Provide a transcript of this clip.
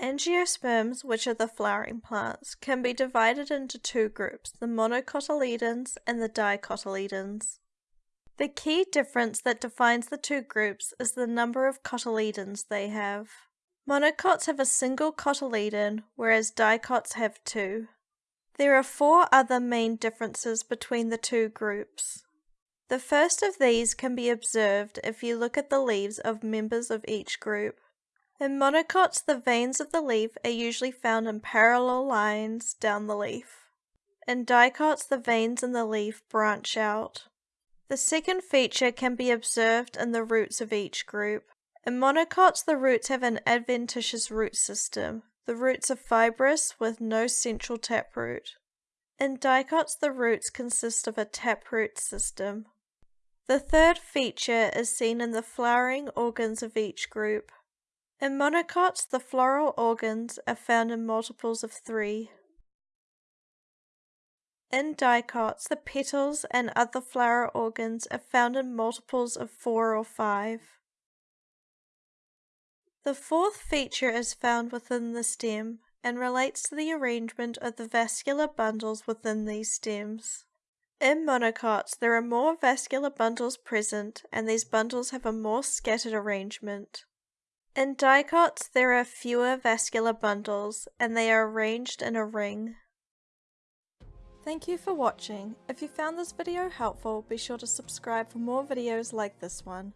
Angiosperms, which are the flowering plants, can be divided into two groups, the monocotyledons and the dicotyledons. The key difference that defines the two groups is the number of cotyledons they have. Monocots have a single cotyledon, whereas dicots have two. There are four other main differences between the two groups. The first of these can be observed if you look at the leaves of members of each group. In monocots, the veins of the leaf are usually found in parallel lines down the leaf. In dicots, the veins in the leaf branch out. The second feature can be observed in the roots of each group. In monocots, the roots have an adventitious root system. The roots are fibrous with no central taproot. In dicots, the roots consist of a taproot system. The third feature is seen in the flowering organs of each group. In monocots, the floral organs are found in multiples of three. In dicots, the petals and other flower organs are found in multiples of four or five. The fourth feature is found within the stem and relates to the arrangement of the vascular bundles within these stems. In monocots, there are more vascular bundles present and these bundles have a more scattered arrangement. In dicots, there are fewer vascular bundles, and they are arranged in a ring. Thank you for watching. If you found this video helpful, be sure to subscribe for more videos like this one.